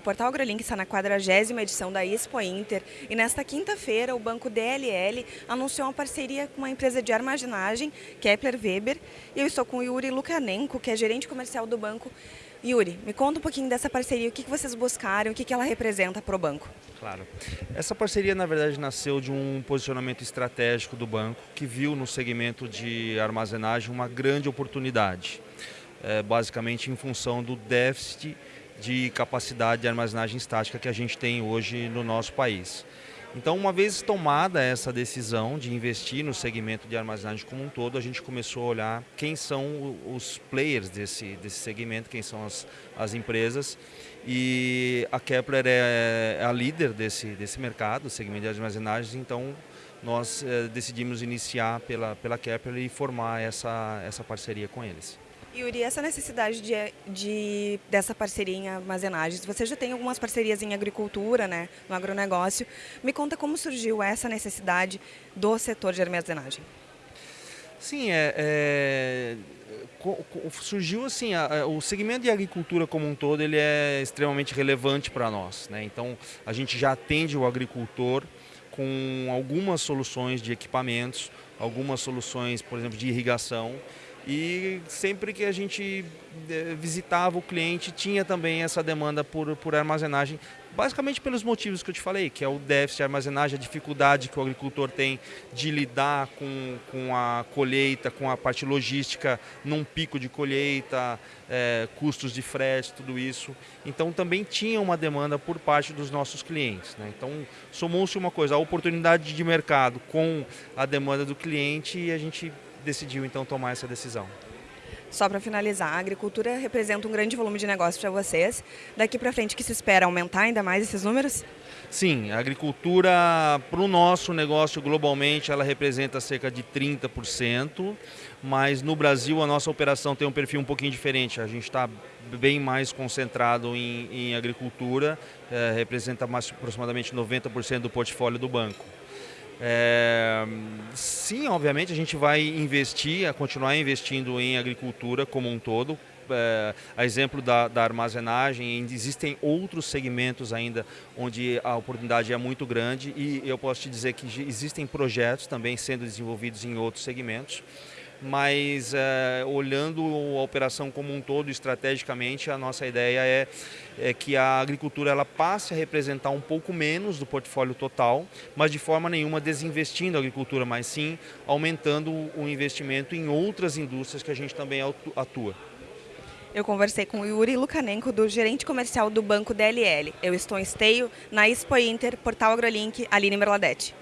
Portal AgroLink está na 40 edição da Expo Inter e nesta quinta-feira o banco DLL anunciou uma parceria com uma empresa de armazenagem, Kepler Weber, e eu estou com o Yuri Lukanenko, que é gerente comercial do banco. Yuri, me conta um pouquinho dessa parceria, o que vocês buscaram, o que ela representa para o banco. Claro. Essa parceria, na verdade, nasceu de um posicionamento estratégico do banco, que viu no segmento de armazenagem uma grande oportunidade, é, basicamente em função do déficit de capacidade de armazenagem estática que a gente tem hoje no nosso país. Então, uma vez tomada essa decisão de investir no segmento de armazenagem como um todo, a gente começou a olhar quem são os players desse, desse segmento, quem são as, as empresas. E a Kepler é, é a líder desse, desse mercado, segmento de armazenagem, então nós é, decidimos iniciar pela, pela Kepler e formar essa, essa parceria com eles. Yuri, essa necessidade de, de, dessa parceria em armazenagens, você já tem algumas parcerias em agricultura, né, no agronegócio. Me conta como surgiu essa necessidade do setor de armazenagem. Sim, é, é surgiu assim, a, o segmento de agricultura como um todo ele é extremamente relevante para nós. Né? Então a gente já atende o agricultor com algumas soluções de equipamentos, algumas soluções, por exemplo, de irrigação e sempre que a gente eh, visitava o cliente tinha também essa demanda por, por armazenagem, basicamente pelos motivos que eu te falei, que é o déficit de armazenagem, a dificuldade que o agricultor tem de lidar com, com a colheita, com a parte logística num pico de colheita, é, custos de frete, tudo isso. Então também tinha uma demanda por parte dos nossos clientes. Né? Então somou-se uma coisa, a oportunidade de mercado com a demanda do cliente e a gente decidiu então tomar essa decisão. Só para finalizar, a agricultura representa um grande volume de negócio para vocês. Daqui para frente que se espera aumentar ainda mais esses números? Sim, a agricultura para o nosso negócio globalmente ela representa cerca de 30%, mas no Brasil a nossa operação tem um perfil um pouquinho diferente. A gente está bem mais concentrado em, em agricultura, é, representa mais, aproximadamente 90% do portfólio do banco. É, sim, obviamente a gente vai investir, continuar investindo em agricultura como um todo. É, a exemplo da, da, armazenagem, existem outros segmentos ainda onde a oportunidade é muito grande e eu posso te dizer que existem projetos também sendo desenvolvidos em outros segmentos mas é, olhando a operação como um todo estrategicamente, a nossa ideia é, é, que a agricultura ela passe a representar um pouco menos do portfólio total, mas de forma nenhuma desinvestindo a agricultura, mas sim aumentando o investimento em outras indústrias que a gente também atua. Eu conversei com Yuri Lukanenko, do gerente comercial do Banco DLL. Eu estou em esteio na Expo Inter, Portal AgroLink, Aline Merladete.